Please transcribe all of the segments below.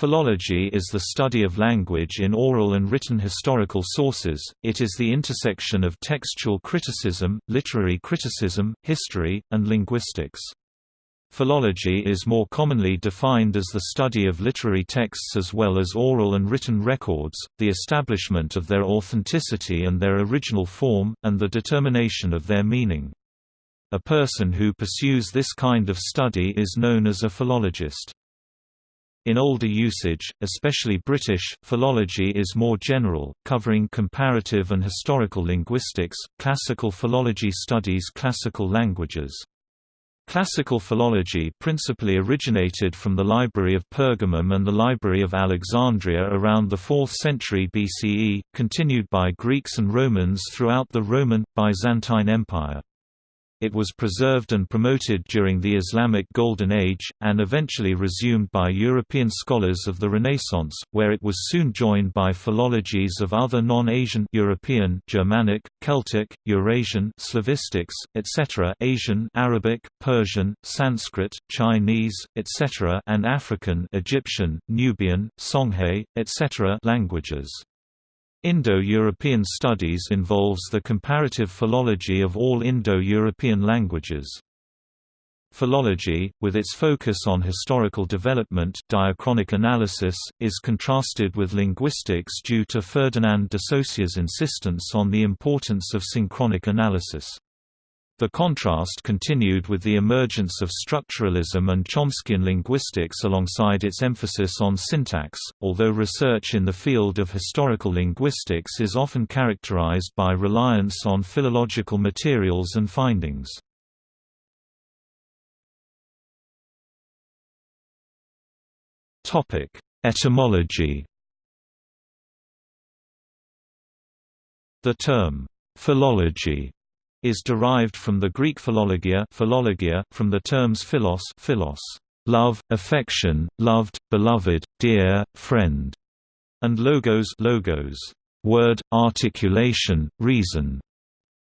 Philology is the study of language in oral and written historical sources, it is the intersection of textual criticism, literary criticism, history, and linguistics. Philology is more commonly defined as the study of literary texts as well as oral and written records, the establishment of their authenticity and their original form, and the determination of their meaning. A person who pursues this kind of study is known as a philologist. In older usage, especially British, philology is more general, covering comparative and historical linguistics. Classical philology studies classical languages. Classical philology principally originated from the Library of Pergamum and the Library of Alexandria around the 4th century BCE, continued by Greeks and Romans throughout the Roman, Byzantine Empire. It was preserved and promoted during the Islamic Golden Age, and eventually resumed by European scholars of the Renaissance, where it was soon joined by philologies of other non-Asian European, Germanic, Celtic, Eurasian, Slavistics, etc. Asian, Arabic, Persian, Sanskrit, Chinese, etc. and African, Egyptian, Nubian, Songhay, etc. languages. Indo-European studies involves the comparative philology of all Indo-European languages. Philology, with its focus on historical development diachronic analysis, is contrasted with linguistics due to Ferdinand de Saussure's insistence on the importance of synchronic analysis. The contrast continued with the emergence of structuralism and Chomskyan linguistics alongside its emphasis on syntax, although research in the field of historical linguistics is often characterized by reliance on philological materials and findings. Etymology The term, philology is derived from the Greek philologia, philologia from the terms philos, philos love, affection, loved, beloved, dear, friend, and logos, logos word, articulation, reason,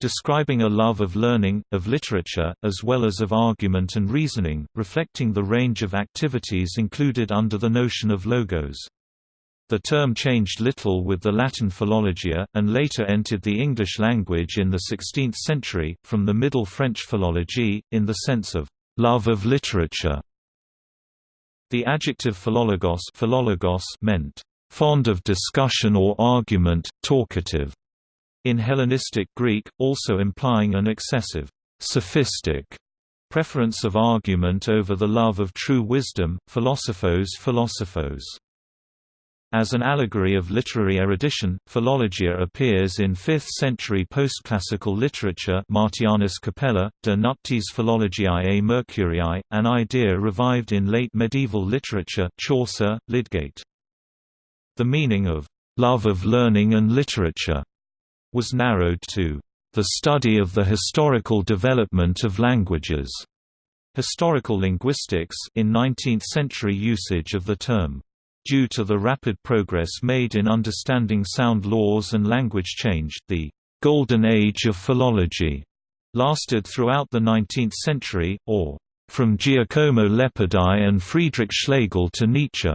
describing a love of learning, of literature, as well as of argument and reasoning, reflecting the range of activities included under the notion of logos. The term changed little with the Latin philologia, and later entered the English language in the 16th century, from the Middle French philologie, in the sense of love of literature. The adjective philologos, philologos meant fond of discussion or argument, talkative, in Hellenistic Greek, also implying an excessive, sophistic preference of argument over the love of true wisdom, philosophos philosophos. As an allegory of literary erudition, philologia appears in 5th-century postclassical literature Martianus Capella, De Nuptiis Philologiae Mercurii, an idea revived in late medieval literature Chaucer, Lydgate. The meaning of «love of learning and literature» was narrowed to «the study of the historical development of languages» historical linguistics in 19th-century usage of the term. Due to the rapid progress made in understanding sound laws and language change, the «golden age of philology» lasted throughout the 19th century, or «from Giacomo Leopardi and Friedrich Schlegel to Nietzsche».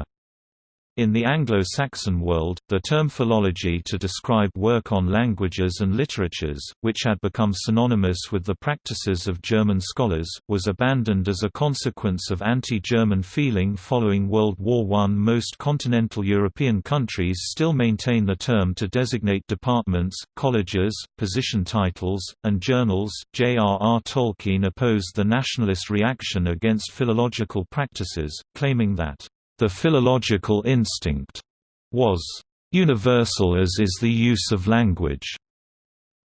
In the Anglo-Saxon world, the term philology to describe work on languages and literatures, which had become synonymous with the practices of German scholars, was abandoned as a consequence of anti-German feeling following World War I. Most continental European countries still maintain the term to designate departments, colleges, position titles, and journals. J.R.R. Tolkien opposed the nationalist reaction against philological practices, claiming that the philological instinct was universal as is the use of language.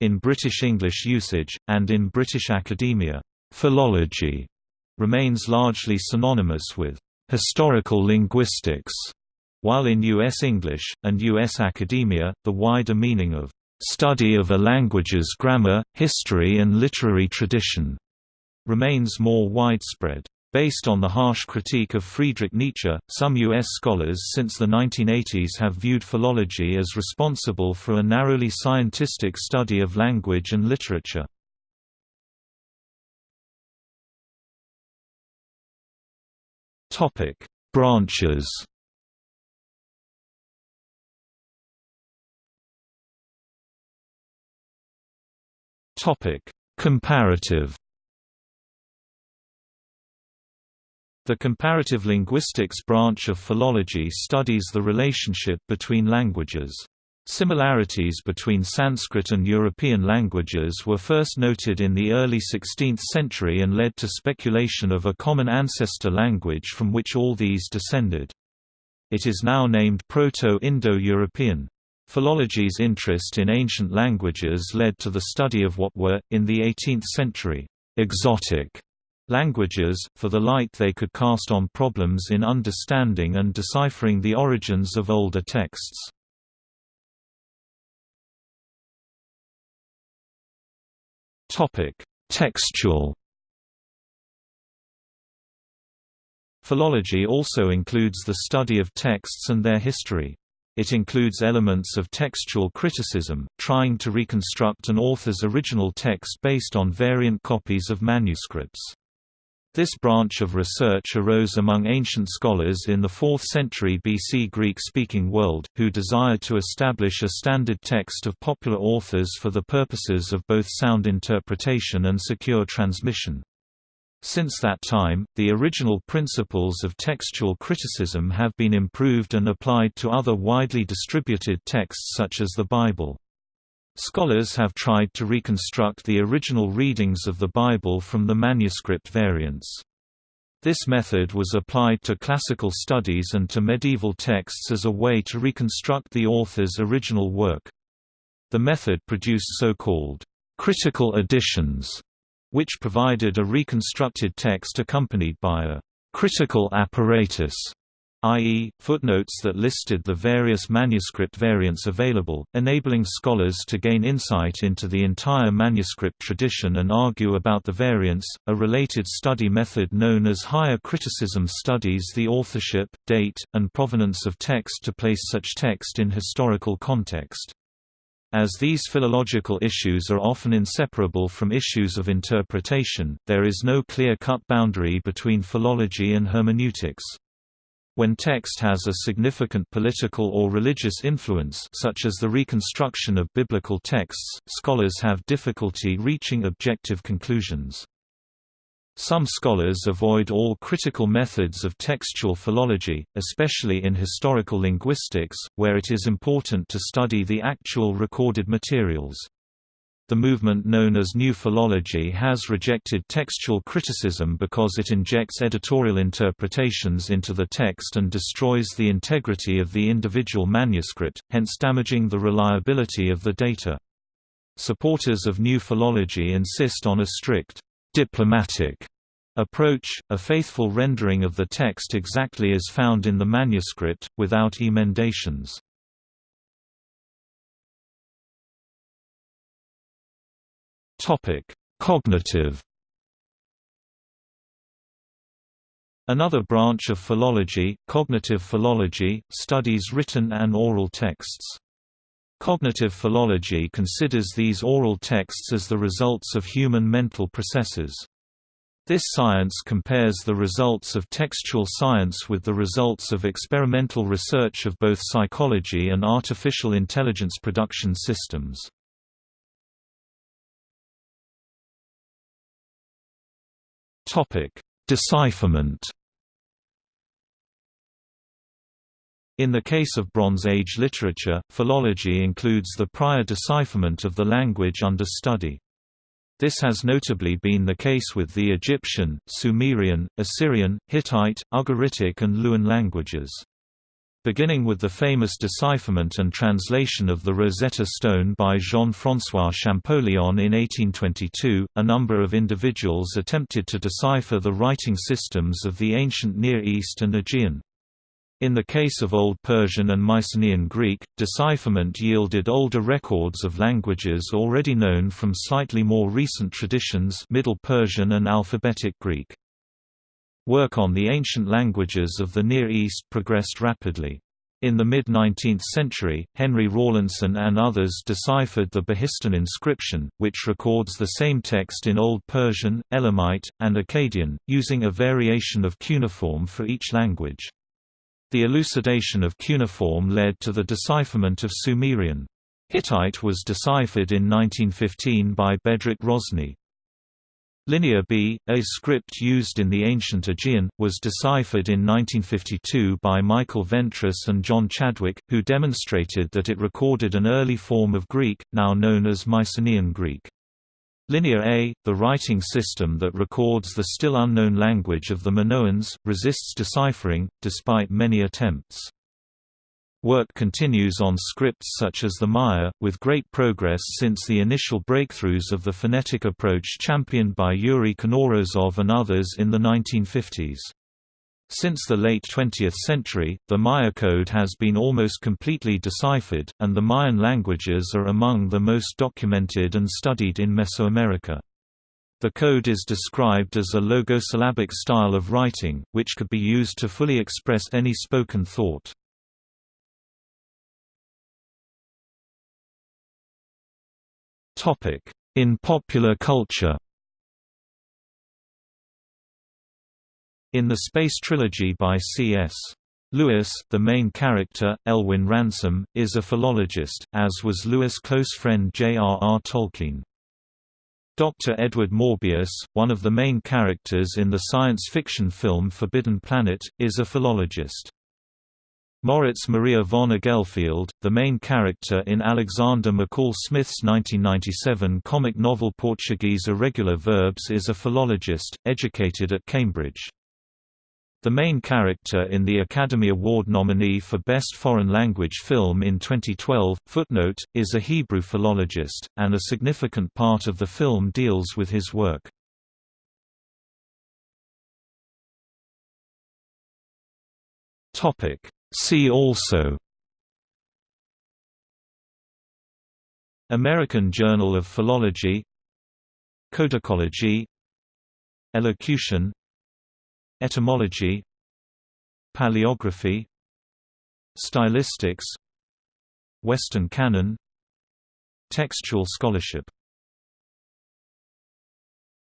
In British English usage, and in British academia, philology remains largely synonymous with historical linguistics, while in U.S. English, and U.S. academia, the wider meaning of study of a language's grammar, history and literary tradition remains more widespread. Based on the harsh critique of Friedrich Nietzsche, some U.S. scholars since the 1980s have viewed philology as responsible for a narrowly scientistic study of language and literature. Branches Comparative The comparative linguistics branch of philology studies the relationship between languages. Similarities between Sanskrit and European languages were first noted in the early 16th century and led to speculation of a common ancestor language from which all these descended. It is now named Proto-Indo-European. Philology's interest in ancient languages led to the study of what were, in the 18th century, exotic languages, for the light they could cast on problems in understanding and deciphering the origins of older texts. Textual Philology also includes the study of texts and their history. It includes elements of textual criticism, trying to reconstruct an author's original text based on variant copies of manuscripts. This branch of research arose among ancient scholars in the 4th century BC Greek-speaking world, who desired to establish a standard text of popular authors for the purposes of both sound interpretation and secure transmission. Since that time, the original principles of textual criticism have been improved and applied to other widely distributed texts such as the Bible. Scholars have tried to reconstruct the original readings of the Bible from the manuscript variants. This method was applied to classical studies and to medieval texts as a way to reconstruct the author's original work. The method produced so-called critical editions, which provided a reconstructed text accompanied by a critical apparatus i.e., footnotes that listed the various manuscript variants available, enabling scholars to gain insight into the entire manuscript tradition and argue about the variants. A related study method known as higher criticism studies the authorship, date, and provenance of text to place such text in historical context. As these philological issues are often inseparable from issues of interpretation, there is no clear-cut boundary between philology and hermeneutics. When text has a significant political or religious influence such as the reconstruction of biblical texts, scholars have difficulty reaching objective conclusions. Some scholars avoid all critical methods of textual philology, especially in historical linguistics, where it is important to study the actual recorded materials. The movement known as New Philology has rejected textual criticism because it injects editorial interpretations into the text and destroys the integrity of the individual manuscript, hence damaging the reliability of the data. Supporters of New Philology insist on a strict, diplomatic approach, a faithful rendering of the text exactly as found in the manuscript, without emendations. Topic: Cognitive. Another branch of philology, cognitive philology, studies written and oral texts. Cognitive philology considers these oral texts as the results of human mental processes. This science compares the results of textual science with the results of experimental research of both psychology and artificial intelligence production systems. Topic: Decipherment. In the case of Bronze Age literature, philology includes the prior decipherment of the language under study. This has notably been the case with the Egyptian, Sumerian, Assyrian, Hittite, Ugaritic and Luwian languages. Beginning with the famous decipherment and translation of the Rosetta Stone by Jean-François Champollion in 1822, a number of individuals attempted to decipher the writing systems of the ancient Near East and Aegean. In the case of Old Persian and Mycenaean Greek, decipherment yielded older records of languages already known from slightly more recent traditions Middle Persian and Alphabetic Greek. Work on the ancient languages of the Near East progressed rapidly. In the mid-19th century, Henry Rawlinson and others deciphered the Behistun inscription, which records the same text in Old Persian, Elamite, and Akkadian, using a variation of cuneiform for each language. The elucidation of cuneiform led to the decipherment of Sumerian. Hittite was deciphered in 1915 by Bedřich Hrozný. Linear B, a script used in the ancient Aegean, was deciphered in 1952 by Michael Ventris and John Chadwick, who demonstrated that it recorded an early form of Greek, now known as Mycenaean Greek. Linear A, the writing system that records the still unknown language of the Minoans, resists deciphering, despite many attempts. Work continues on scripts such as the Maya, with great progress since the initial breakthroughs of the phonetic approach championed by Yuri Knorozov and others in the 1950s. Since the late 20th century, the Maya code has been almost completely deciphered, and the Mayan languages are among the most documented and studied in Mesoamerica. The code is described as a logosyllabic style of writing, which could be used to fully express any spoken thought. In popular culture In the Space Trilogy by C.S. Lewis, the main character, Elwin Ransom, is a philologist, as was Lewis' close friend J.R.R. Tolkien. Dr. Edward Morbius, one of the main characters in the science fiction film Forbidden Planet, is a philologist. Moritz Maria von Igelfeld, the main character in Alexander McCall Smith's 1997 comic novel Portuguese Irregular Verbs is a philologist, educated at Cambridge. The main character in the Academy Award nominee for Best Foreign Language Film in 2012, Footnote, is a Hebrew philologist, and a significant part of the film deals with his work. Topic See also American Journal of Philology Codicology Elocution Etymology Paleography Stylistics Western canon Textual scholarship